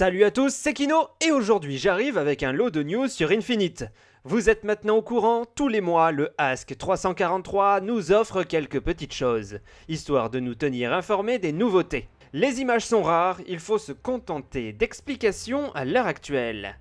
Salut à tous, c'est Kino et aujourd'hui j'arrive avec un lot de news sur Infinite. Vous êtes maintenant au courant, tous les mois le Ask 343 nous offre quelques petites choses, histoire de nous tenir informés des nouveautés. Les images sont rares, il faut se contenter d'explications à l'heure actuelle.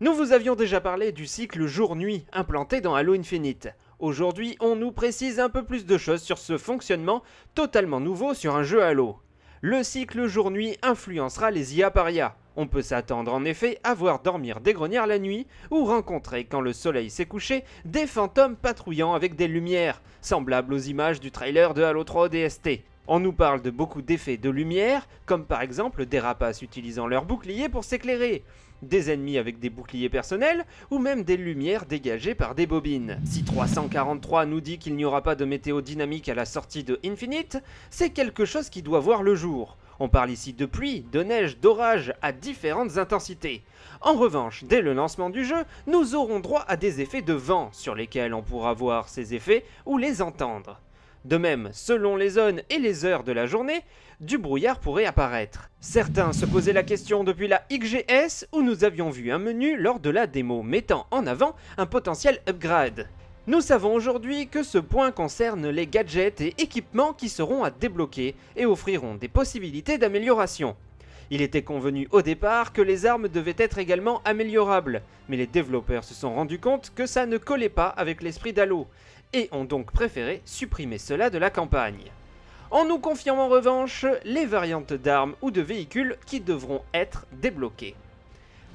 Nous vous avions déjà parlé du cycle jour-nuit implanté dans Halo Infinite. Aujourd'hui, on nous précise un peu plus de choses sur ce fonctionnement totalement nouveau sur un jeu Halo le cycle jour-nuit influencera les IA paria. On peut s'attendre en effet à voir dormir des grenières la nuit ou rencontrer quand le soleil s'est couché des fantômes patrouillant avec des lumières, semblables aux images du trailer de Halo 3 DST. On nous parle de beaucoup d'effets de lumière, comme par exemple des rapaces utilisant leur bouclier pour s'éclairer, des ennemis avec des boucliers personnels, ou même des lumières dégagées par des bobines. Si 343 nous dit qu'il n'y aura pas de météo dynamique à la sortie de Infinite, c'est quelque chose qui doit voir le jour. On parle ici de pluie, de neige, d'orage à différentes intensités. En revanche, dès le lancement du jeu, nous aurons droit à des effets de vent sur lesquels on pourra voir ces effets ou les entendre. De même, selon les zones et les heures de la journée, du brouillard pourrait apparaître. Certains se posaient la question depuis la XGS où nous avions vu un menu lors de la démo mettant en avant un potentiel upgrade. Nous savons aujourd'hui que ce point concerne les gadgets et équipements qui seront à débloquer et offriront des possibilités d'amélioration. Il était convenu au départ que les armes devaient être également améliorables, mais les développeurs se sont rendus compte que ça ne collait pas avec l'esprit d'Halo, et ont donc préféré supprimer cela de la campagne. En nous confiant en revanche les variantes d'armes ou de véhicules qui devront être débloquées.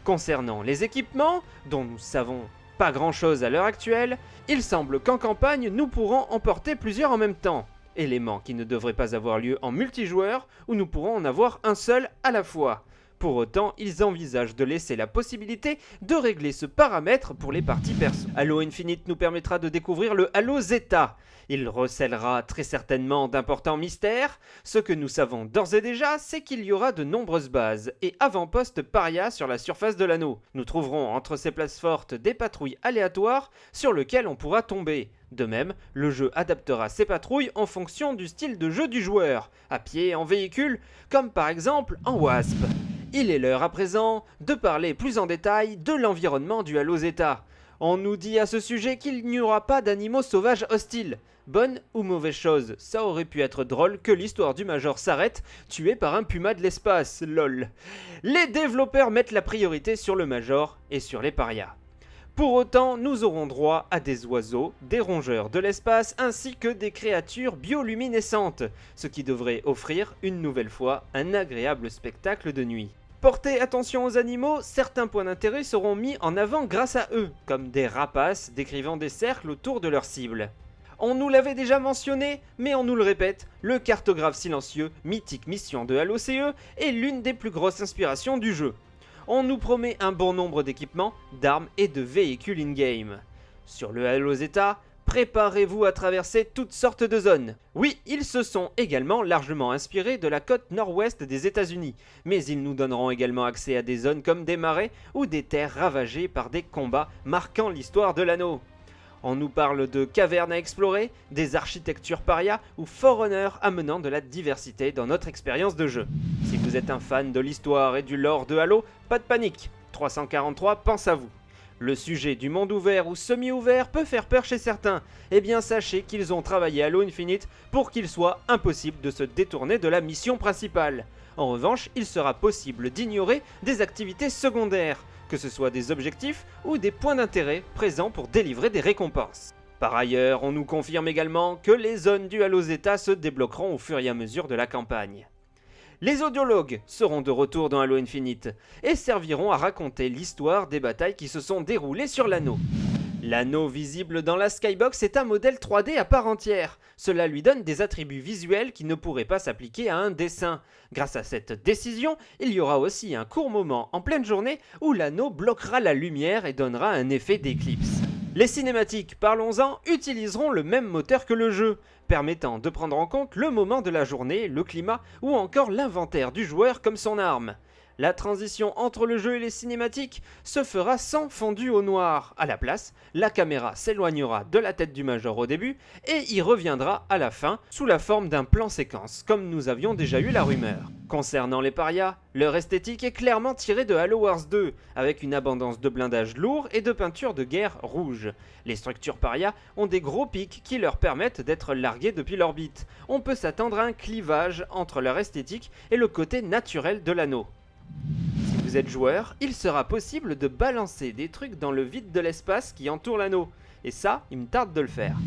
Concernant les équipements, dont nous savons pas grand chose à l'heure actuelle, il semble qu'en campagne nous pourrons en porter plusieurs en même temps, élément qui ne devrait pas avoir lieu en multijoueur où nous pourrons en avoir un seul à la fois. Pour autant, ils envisagent de laisser la possibilité de régler ce paramètre pour les parties perso. Halo Infinite nous permettra de découvrir le Halo Zeta. Il recèlera très certainement d'importants mystères. Ce que nous savons d'ores et déjà, c'est qu'il y aura de nombreuses bases et avant-postes paria sur la surface de l'anneau. Nous trouverons entre ces places fortes des patrouilles aléatoires sur lesquelles on pourra tomber. De même, le jeu adaptera ses patrouilles en fonction du style de jeu du joueur, à pied, en véhicule, comme par exemple en Wasp. Il est l'heure à présent de parler plus en détail de l'environnement du Halo Zeta. On nous dit à ce sujet qu'il n'y aura pas d'animaux sauvages hostiles. Bonne ou mauvaise chose, ça aurait pu être drôle que l'histoire du Major s'arrête, tué par un puma de l'espace, lol. Les développeurs mettent la priorité sur le Major et sur les parias. Pour autant, nous aurons droit à des oiseaux, des rongeurs de l'espace ainsi que des créatures bioluminescentes, ce qui devrait offrir une nouvelle fois un agréable spectacle de nuit. Portez attention aux animaux, certains points d'intérêt seront mis en avant grâce à eux, comme des rapaces décrivant des cercles autour de leur cible. On nous l'avait déjà mentionné, mais on nous le répète, le cartographe silencieux, mythique mission de Halo CE, est l'une des plus grosses inspirations du jeu. On nous promet un bon nombre d'équipements, d'armes et de véhicules in-game. Sur le Halo Zeta, préparez-vous à traverser toutes sortes de zones. Oui, ils se sont également largement inspirés de la côte nord-ouest des États-Unis, mais ils nous donneront également accès à des zones comme des marais ou des terres ravagées par des combats marquant l'histoire de l'anneau. On nous parle de cavernes à explorer, des architectures paria ou Forerunner amenant de la diversité dans notre expérience de jeu. Si vous êtes un fan de l'histoire et du lore de Halo, pas de panique, 343 pense à vous. Le sujet du monde ouvert ou semi-ouvert peut faire peur chez certains. Eh bien sachez qu'ils ont travaillé Halo Infinite pour qu'il soit impossible de se détourner de la mission principale. En revanche, il sera possible d'ignorer des activités secondaires, que ce soit des objectifs ou des points d'intérêt présents pour délivrer des récompenses. Par ailleurs, on nous confirme également que les zones du Halo Zeta se débloqueront au fur et à mesure de la campagne. Les audiologues seront de retour dans Halo Infinite et serviront à raconter l'histoire des batailles qui se sont déroulées sur l'anneau. L'anneau visible dans la skybox est un modèle 3D à part entière. Cela lui donne des attributs visuels qui ne pourraient pas s'appliquer à un dessin. Grâce à cette décision, il y aura aussi un court moment en pleine journée où l'anneau bloquera la lumière et donnera un effet d'éclipse. Les cinématiques, parlons-en, utiliseront le même moteur que le jeu, permettant de prendre en compte le moment de la journée, le climat ou encore l'inventaire du joueur comme son arme. La transition entre le jeu et les cinématiques se fera sans fondu au noir. À la place, la caméra s'éloignera de la tête du Major au début et y reviendra à la fin sous la forme d'un plan séquence, comme nous avions déjà eu la rumeur. Concernant les parias, leur esthétique est clairement tirée de Halo Wars 2, avec une abondance de blindage lourd et de peinture de guerre rouge. Les structures parias ont des gros pics qui leur permettent d'être largués depuis l'orbite. On peut s'attendre à un clivage entre leur esthétique et le côté naturel de l'anneau. Si vous êtes joueur, il sera possible de balancer des trucs dans le vide de l'espace qui entoure l'anneau. Et ça, il me tarde de le faire.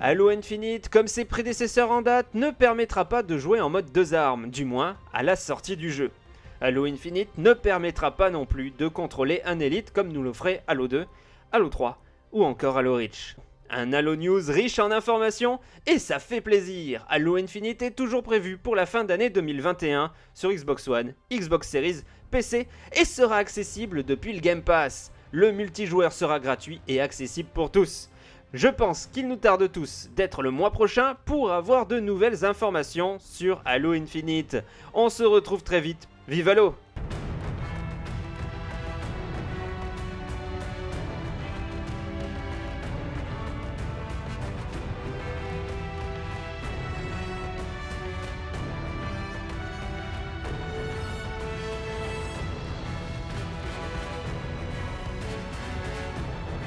Halo Infinite, comme ses prédécesseurs en date, ne permettra pas de jouer en mode deux armes, du moins à la sortie du jeu. Halo Infinite ne permettra pas non plus de contrôler un élite comme nous le ferait Halo 2, Halo 3 ou encore Halo Reach. Un Halo News riche en informations et ça fait plaisir. Halo Infinite est toujours prévu pour la fin d'année 2021 sur Xbox One, Xbox Series, PC et sera accessible depuis le Game Pass. Le multijoueur sera gratuit et accessible pour tous. Je pense qu'il nous tarde tous d'être le mois prochain pour avoir de nouvelles informations sur Halo Infinite. On se retrouve très vite. Vive Halo